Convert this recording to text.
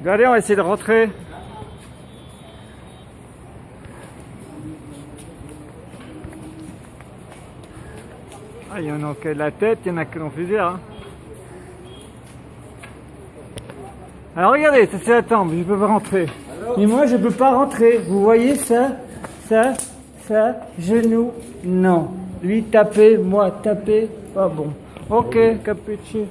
Regardez, on va essayer de rentrer. Ah, il y en a qui la tête, il y en a qui ont plusieurs. hein. Alors regardez, ça c'est la tempe, je peux pas rentrer. Mais moi je peux pas rentrer. Vous voyez ça? Ça? Ça? Genou? Non. Lui taper, moi taper, pas bon. Ok, capuchin.